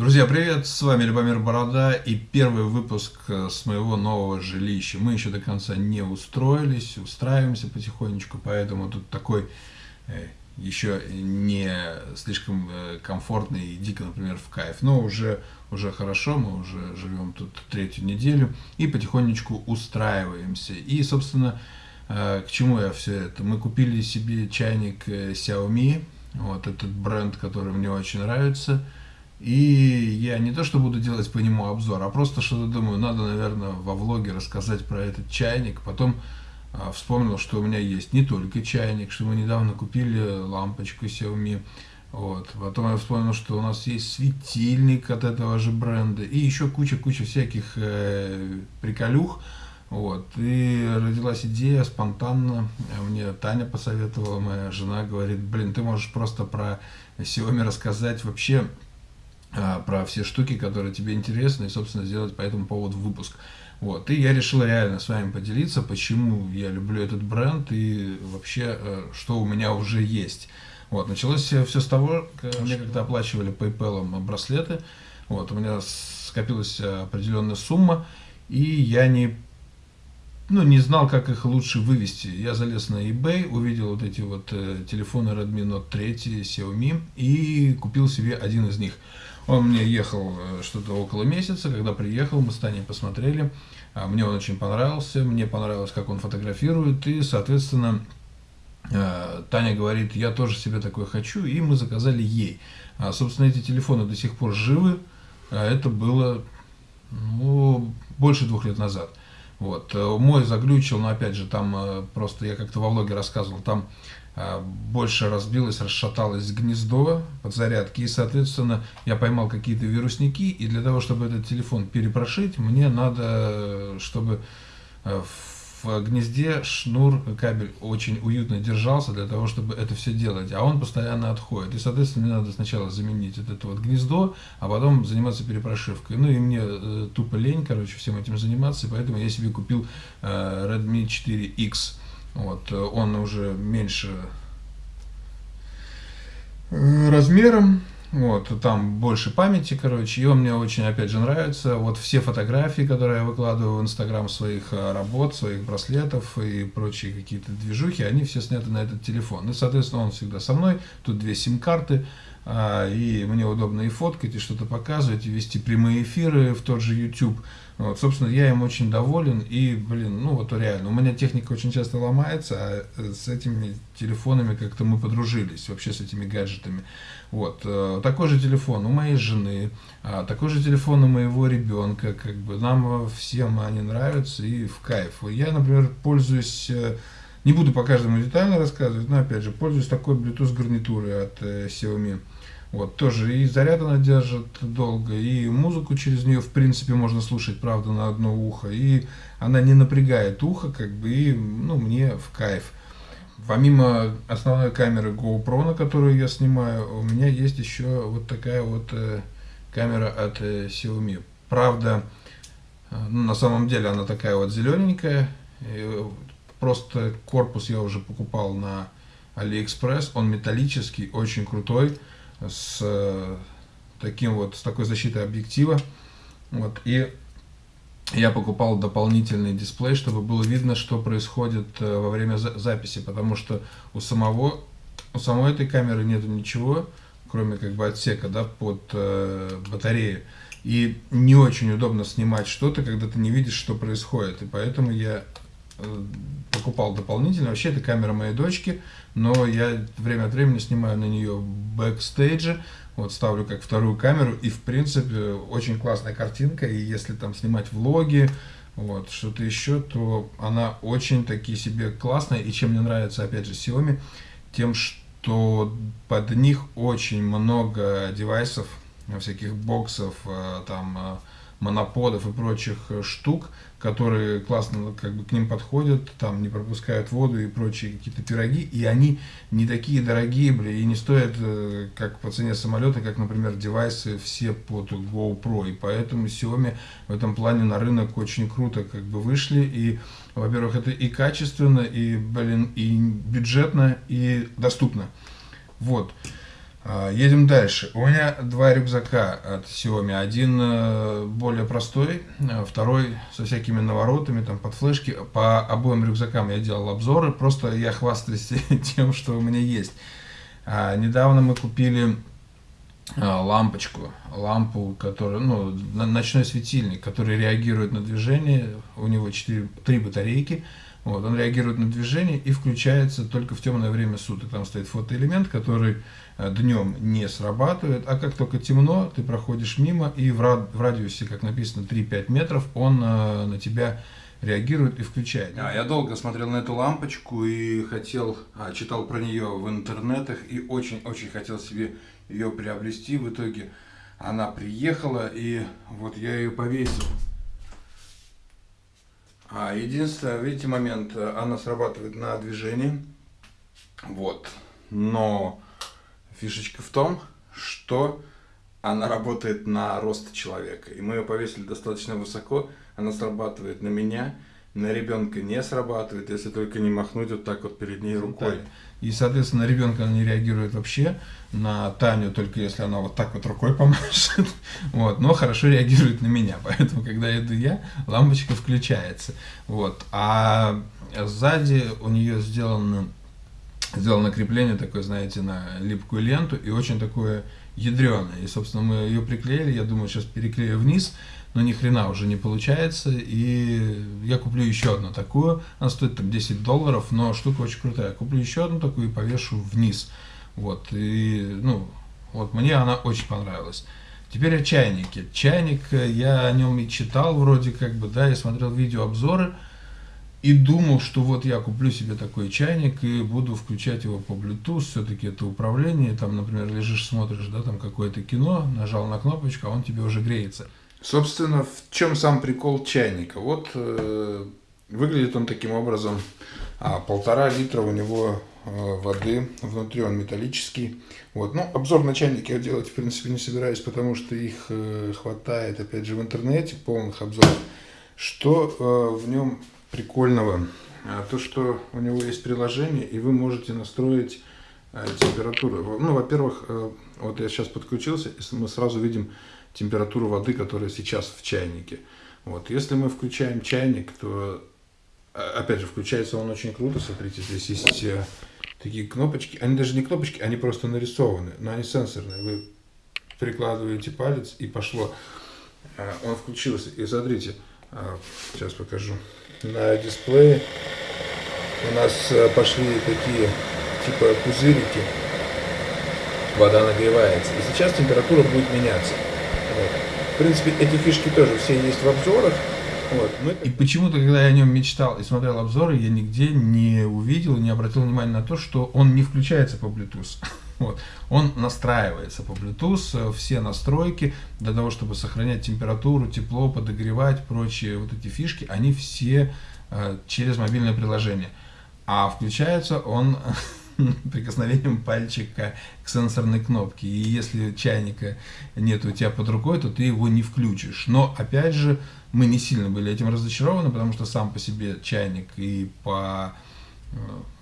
Друзья, привет! С вами Любомир Борода и первый выпуск э, с моего нового жилища. Мы еще до конца не устроились, устраиваемся потихонечку, поэтому тут такой э, еще не слишком э, комфортный и дико, например, в кайф. Но уже, уже хорошо, мы уже живем тут третью неделю и потихонечку устраиваемся. И, собственно, к чему я все это? Мы купили себе чайник Xiaomi, вот этот бренд, который мне очень нравится – и я не то, что буду делать по нему обзор, а просто что-то думаю, надо, наверное, во влоге рассказать про этот чайник. Потом а, вспомнил, что у меня есть не только чайник, что мы недавно купили лампочку Xiaomi. Вот. Потом я вспомнил, что у нас есть светильник от этого же бренда и еще куча-куча всяких э, приколюх. Вот. И родилась идея спонтанно. Мне Таня посоветовала, моя жена говорит, блин, ты можешь просто про Xiaomi рассказать вообще про все штуки, которые тебе интересны, и, собственно, сделать по этому поводу выпуск. Вот. И я решил реально с вами поделиться, почему я люблю этот бренд и вообще, э, что у меня уже есть. Вот. Началось все с того, мне когда оплачивали PayPal браслеты, вот, у меня скопилась определенная сумма, и я не ну, не знал, как их лучше вывести. Я залез на eBay, увидел вот эти вот э, телефоны Redmi Note 3 Xiaomi и купил себе один из них. Он мне ехал э, что-то около месяца, когда приехал, мы с Таней посмотрели, а, мне он очень понравился, мне понравилось, как он фотографирует, и, соответственно, э, Таня говорит, я тоже себе такой хочу, и мы заказали ей. А, собственно, эти телефоны до сих пор живы, а это было ну, больше двух лет назад. Вот. Э, мой заглючил, но опять же, там просто я как-то во влоге рассказывал, там а, больше разбилось, расшаталось гнездо подзарядки, и, соответственно, я поймал какие-то вирусники, и для того, чтобы этот телефон перепрошить, мне надо, чтобы э, в гнезде шнур, кабель очень уютно держался для того, чтобы это все делать, а он постоянно отходит. И, соответственно, мне надо сначала заменить вот это вот гнездо, а потом заниматься перепрошивкой. Ну и мне э, тупо лень, короче, всем этим заниматься, и поэтому я себе купил э, Redmi 4X. Вот, э, он уже меньше э, размером, вот, там больше памяти, короче, и он мне очень, опять же, нравится. Вот все фотографии, которые я выкладываю в Инстаграм своих э, работ, своих браслетов и прочие какие-то движухи, они все сняты на этот телефон. И, соответственно, он всегда со мной. Тут две сим-карты, а, и мне удобно и фоткать, и что-то показывать, и вести прямые эфиры в тот же YouTube. Вот, собственно, я им очень доволен, и, блин, ну вот реально, у меня техника очень часто ломается, а э, с этими телефонами как-то мы подружились, вообще с этими гаджетами. Вот, э, такой же телефон у моей жены, а, такой же телефон у моего ребенка, как бы, нам всем они нравятся и в кайф. Я, например, пользуюсь, э, не буду по каждому детально рассказывать, но, опять же, пользуюсь такой Bluetooth гарнитурой от Xiaomi. Вот, тоже и заряд она держит долго, и музыку через нее, в принципе, можно слушать, правда, на одно ухо, и она не напрягает ухо, как бы, и, ну, мне в кайф. Помимо основной камеры GoPro, на которую я снимаю, у меня есть еще вот такая вот э, камера от э, Xiaomi. Правда, э, ну, на самом деле она такая вот зелененькая, просто корпус я уже покупал на AliExpress, он металлический, очень крутой, с э, таким вот, с такой защитой объектива. Вот, и я покупал дополнительный дисплей, чтобы было видно, что происходит э, во время записи, потому что у самого, у самой этой камеры нету ничего, кроме как бы отсека, да, под э, батарею. И не очень удобно снимать что-то, когда ты не видишь, что происходит. И поэтому я покупал дополнительно. Вообще, это камера моей дочки, но я время от времени снимаю на нее бэкстейджи, вот ставлю как вторую камеру, и в принципе очень классная картинка, и если там снимать влоги, вот, что-то еще, то она очень таки себе классная, и чем мне нравится, опять же, Xiaomi, тем, что под них очень много девайсов, всяких боксов, э, там, э, моноподов и прочих э, штук, которые классно как бы к ним подходят, там не пропускают воду и прочие какие-то пироги, и они не такие дорогие, бля, и не стоят э, как по цене самолета, как, например, девайсы все под GoPro, и поэтому Xiaomi в этом плане на рынок очень круто как бы вышли, и, во-первых, это и качественно, и, блин, и бюджетно, и доступно. Вот. А, едем дальше. У меня два рюкзака от Xiaomi. Один э, более простой, а второй со всякими наворотами, там под флешки. По обоим рюкзакам я делал обзоры, просто я хвастаюсь тем, что у меня есть. А, недавно мы купили лампочку, лампу, которая, ну, ночной светильник, который реагирует на движение. У него 4, 3 батарейки. Вот, он реагирует на движение и включается только в темное время суток. Там стоит фотоэлемент, который э, днем не срабатывает, а как только темно, ты проходишь мимо, и в, рад, в радиусе, как написано, 3-5 метров, он э, на тебя реагирует и включает. А, я долго смотрел на эту лампочку и хотел, а, читал про нее в интернетах и очень-очень хотел себе ее приобрести. В итоге она приехала, и вот я ее повесил. А единственное, видите, момент, э, она срабатывает на движении. Вот. Но фишечка в том, что она работает на рост человека. И мы ее повесили достаточно высоко, она срабатывает на меня, на ребенка не срабатывает, если только не махнуть вот так вот перед ней рукой. И, соответственно, ребенка не реагирует вообще, на Таню только если она вот так вот рукой помашет, вот, но хорошо реагирует на меня, поэтому, когда иду я, лампочка включается, вот, а сзади у нее сделано, сделано крепление такое, знаете, на липкую ленту и очень такое ядреное, и, собственно, мы ее приклеили, я думаю, сейчас переклею вниз, но ни хрена уже не получается, и я куплю еще одну такую, она стоит там 10 долларов, но штука очень крутая, куплю еще одну такую и повешу вниз, вот, и, ну, вот мне она очень понравилась. Теперь о чайнике. Чайник, э, я о нем и читал вроде как бы, да, я смотрел видеообзоры, и думал, что вот я куплю себе такой чайник и буду включать его по Bluetooth, все-таки это управление, там, например, лежишь, смотришь, да, там какое-то кино, нажал на кнопочку, а он тебе уже греется. Собственно, в чем сам прикол чайника? Вот э, выглядит он таким образом. А, полтора литра у него э, воды, внутри он металлический. Вот. Ну, обзор на чайник я делать, в принципе, не собираюсь, потому что их э, хватает, опять же, в интернете, полных обзоров. Что э, в нем прикольного? А, то, что у него есть приложение, и вы можете настроить э, температуру. Ну, во-первых, э, вот я сейчас подключился, и мы сразу видим температуру воды, которая сейчас в чайнике. Вот. Если мы включаем чайник, то, а, опять же, включается он очень круто. Смотрите, здесь есть э, такие кнопочки. Они даже не кнопочки, они просто нарисованы, но они сенсорные. Вы прикладываете палец и пошло. Э, он включился. И смотрите, э, сейчас покажу. На дисплее у нас пошли такие типа пузырики. Вода нагревается. И сейчас температура будет меняться. Вот. В принципе, эти фишки тоже все есть в обзорах. Вот. Но... И почему-то, когда я о нем мечтал и смотрел обзоры, я нигде не увидел, не обратил внимания на то, что он не включается по Bluetooth. Вот. Он настраивается по Bluetooth, все настройки для того, чтобы сохранять температуру, тепло, подогревать, прочие вот эти фишки, они все э, через мобильное приложение. А включается он прикосновением пальчика к сенсорной кнопке. И если чайника нет у тебя под рукой, то ты его не включишь. Но, опять же, мы не сильно были этим разочарованы, потому что сам по себе чайник и по э,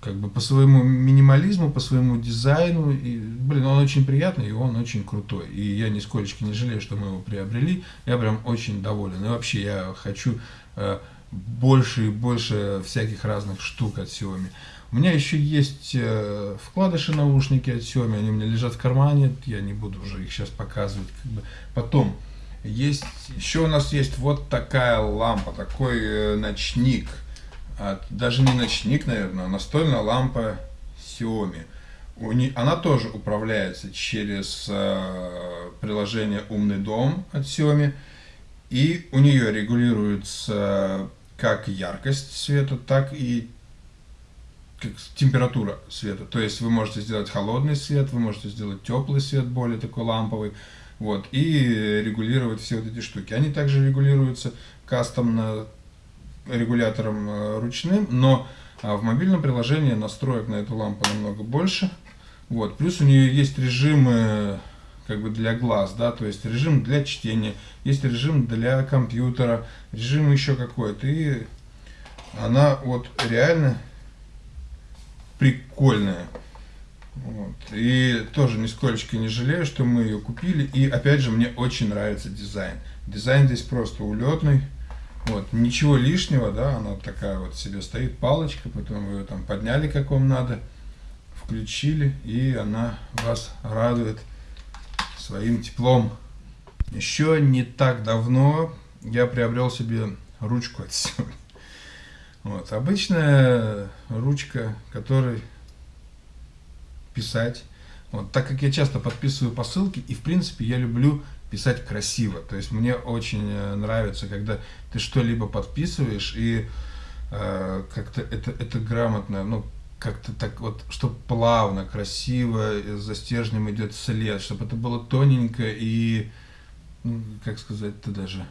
как бы по своему минимализму, по своему дизайну, и, блин, он очень приятный, и он очень крутой. И я нисколько не жалею, что мы его приобрели. Я прям очень доволен. И вообще я хочу э, больше и больше всяких разных штук от Xiaomi. У меня еще есть э, вкладыши наушники от Xiaomi, они у меня лежат в кармане, я не буду уже их сейчас показывать. Как бы. Потом, есть, еще у нас есть вот такая лампа, такой э, ночник. А, даже не ночник, наверное, а настольная лампа Xiaomi. Она тоже управляется через э, приложение «Умный дом» от Xiaomi. И у нее регулируется как яркость света, так и температура света. То есть вы можете сделать холодный свет, вы можете сделать теплый свет, более такой ламповый. Вот, и регулировать все вот эти штуки. Они также регулируются кастомно регулятором э, ручным, но а, в мобильном приложении настроек на эту лампу намного больше. Вот, плюс у нее есть режимы как бы для глаз, да, то есть режим для чтения, есть режим для компьютера, режим еще какой-то. И она вот реально прикольная. Вот. И тоже нисколько не жалею, что мы ее купили. И опять же, мне очень нравится дизайн. Дизайн здесь просто улетный. Вот, ничего лишнего, да, она такая вот себе стоит, палочка, потом вы ее там подняли, как вам надо, включили, и она вас радует своим теплом. Еще не так давно я приобрел себе ручку от. Вот, обычная ручка, которой писать. Вот, так как я часто подписываю посылки, и в принципе я люблю писать красиво. То есть мне очень э, нравится, когда ты что-либо подписываешь, и э, как-то это, это грамотно, ну, как-то так вот, чтобы плавно, красиво, за стержнем идет след, чтобы это было тоненько и, ну, как сказать-то даже,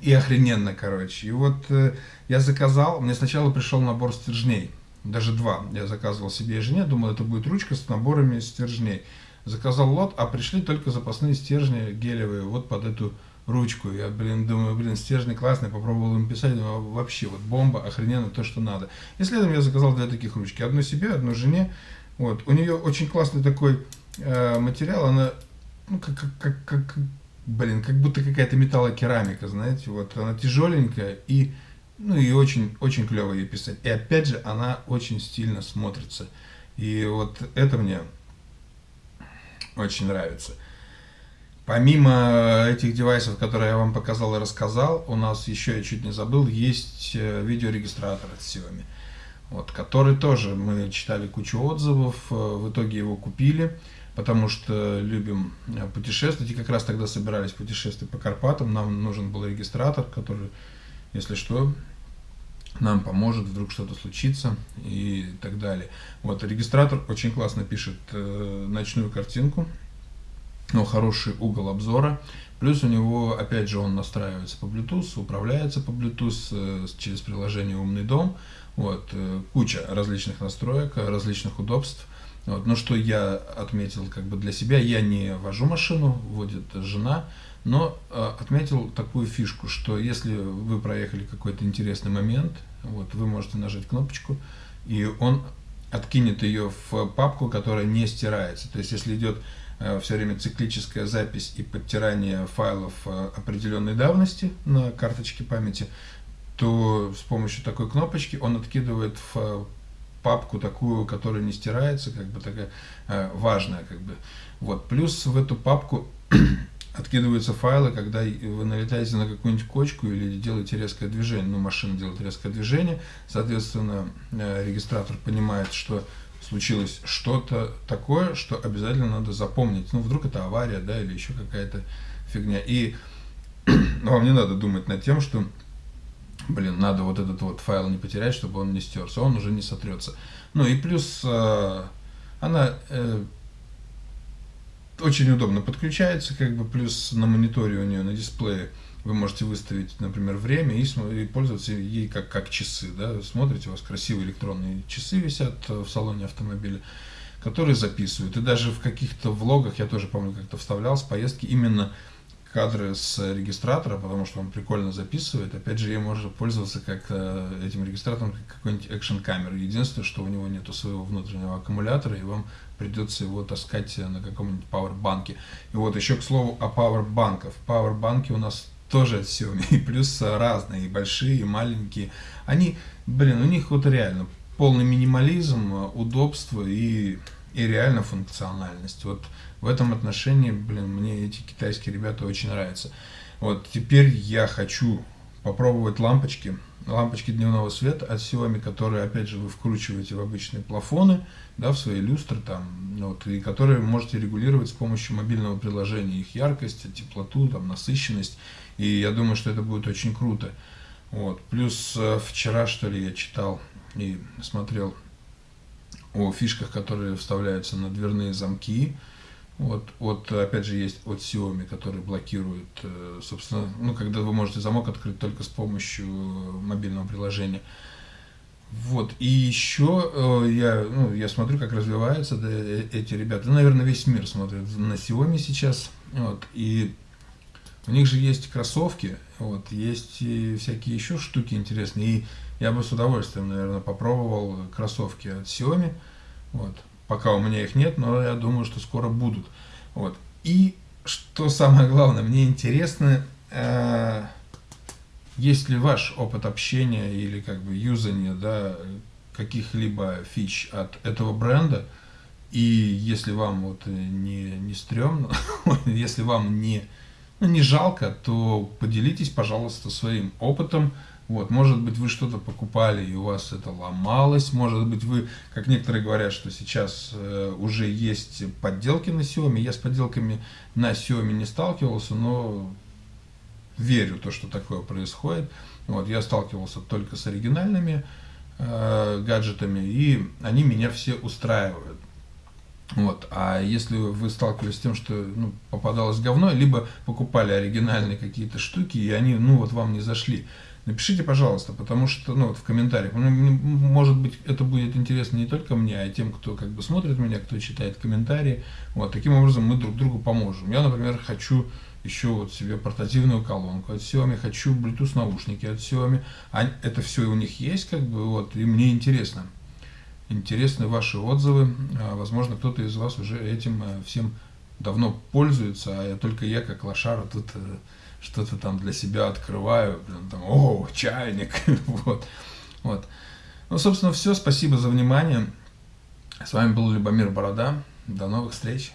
и охрененно, короче. И вот э, я заказал, мне сначала пришел набор стержней, даже два. Я заказывал себе и жене, думал, это будет ручка с наборами стержней. Заказал лот, а пришли только запасные стержни гелевые вот под эту ручку. Я, блин, думаю, блин, стержни классные, попробовал им писать, думаю, вообще вот бомба, охрененно, то, что надо. И следом я заказал две таких ручки. Одну себе, одну жене. Вот. У нее очень классный такой э, материал, она, ну, как, как, как, как, блин, как будто какая-то металлокерамика, знаете, вот, она тяжеленькая и ну и очень, очень клево ей писать. И опять же, она очень стильно смотрится. И вот это мне очень нравится. Помимо этих девайсов, которые я вам показал и рассказал, у нас еще, я чуть не забыл, есть э, видеорегистратор от Xiaomi, вот, который тоже мы читали кучу отзывов, э, в итоге его купили, потому что любим э, путешествовать, и как раз тогда собирались путешествовать по Карпатам, нам нужен был регистратор, который, если что, нам поможет, вдруг что-то случится и так далее. Вот, регистратор очень классно пишет э, ночную картинку, но хороший угол обзора. Плюс у него, опять же, он настраивается по Bluetooth, управляется по Bluetooth э, через приложение «Умный дом». Вот, э, куча различных настроек, различных удобств. Вот, но что я отметил как бы для себя, я не вожу машину, водит жена, но э, отметил такую фишку, что если вы проехали какой-то интересный момент, вот, вы можете нажать кнопочку, и он откинет ее в папку, которая не стирается. То есть, если идет э, все время циклическая запись и подтирание файлов э, определенной давности на карточке памяти, то с помощью такой кнопочки он откидывает в папку такую, которая не стирается, как бы такая э, важная, как бы. Вот. Плюс в эту папку откидываются файлы, когда вы налетаете на какую-нибудь кочку или делаете резкое движение, ну, машина делает резкое движение, соответственно, э, регистратор понимает, что случилось что-то такое, что обязательно надо запомнить. Ну, вдруг это авария, да, или еще какая-то фигня. И вам не надо думать над тем, что, блин, надо вот этот вот файл не потерять, чтобы он не стерся, он уже не сотрется. Ну и плюс э, она э, очень удобно подключается, как бы плюс на мониторе у нее, на дисплее вы можете выставить, например, время и, и пользоваться ей как, как часы. Да? Смотрите, у вас красивые электронные часы висят в салоне автомобиля, которые записывают. И даже в каких-то влогах, я тоже помню, как-то вставлял с поездки именно кадры с регистратора, потому что он прикольно записывает. Опять же, ей можно пользоваться как э, этим регистратором, как какой-нибудь экшен камеры. Единственное, что у него нету своего внутреннего аккумулятора, и вам придется его таскать на каком-нибудь пауэрбанке. И вот еще к слову о пауэрбанках. Пауэрбанки у нас тоже от Xiaomi, и плюс разные, и большие, и маленькие. Они, блин, у них вот реально полный минимализм, удобство и, и реально функциональность. Вот в этом отношении, блин, мне эти китайские ребята очень нравятся. Вот теперь я хочу попробовать лампочки, лампочки дневного света от Xiaomi, которые, опять же, вы вкручиваете в обычные плафоны, да, в свои люстры там, вот, и которые можете регулировать с помощью мобильного приложения, их яркость, теплоту, там, насыщенность, и я думаю, что это будет очень круто. Вот. Плюс э, вчера, что ли, я читал и смотрел о фишках, которые вставляются на дверные замки, вот, вот, опять же, есть от Xiaomi, который блокирует, э, собственно, ну, когда вы можете замок открыть только с помощью мобильного приложения. Вот, и еще э, я, ну, я смотрю, как развиваются э, эти ребята. Ну, наверное, весь мир смотрит на Xiaomi сейчас. Вот, и у них же есть кроссовки, вот, есть и всякие еще штуки интересные. И я бы с удовольствием, наверное, попробовал кроссовки от Xiaomi. Вот, Пока у меня их нет, но я думаю, что скоро будут. Вот. И что самое главное, мне интересно, э, есть ли ваш опыт общения или как бы юзания да, каких-либо фич от этого бренда, и если вам вот не, не стрёмно, если вам не, не жалко, то поделитесь, пожалуйста, своим опытом, вот, может быть, вы что-то покупали, и у вас это ломалось. Может быть, вы, как некоторые говорят, что сейчас э, уже есть подделки на Xiaomi. Я с подделками на Xiaomi не сталкивался, но верю то, что такое происходит. Вот, я сталкивался только с оригинальными э, гаджетами, и они меня все устраивают. Вот. А если вы сталкивались с тем, что ну, попадалось говно, либо покупали оригинальные какие-то штуки, и они ну, вот вам не зашли, Напишите, пожалуйста, потому что, ну, вот в комментариях, ну, может быть, это будет интересно не только мне, а тем, кто как бы смотрит меня, кто читает комментарии. Вот, таким образом мы друг другу поможем. Я, например, хочу еще вот себе портативную колонку от Xiaomi, хочу Bluetooth наушники от Xiaomi. Это все у них есть, как бы, вот, и мне интересно. Интересны ваши отзывы. А, возможно, кто-то из вас уже этим э, всем давно пользуется, а я только я, как лошара, тут э, что-то там для себя открываю, там, о, чайник, вот, вот. Ну, собственно, все, спасибо за внимание. С вами был Любомир Борода. До новых встреч.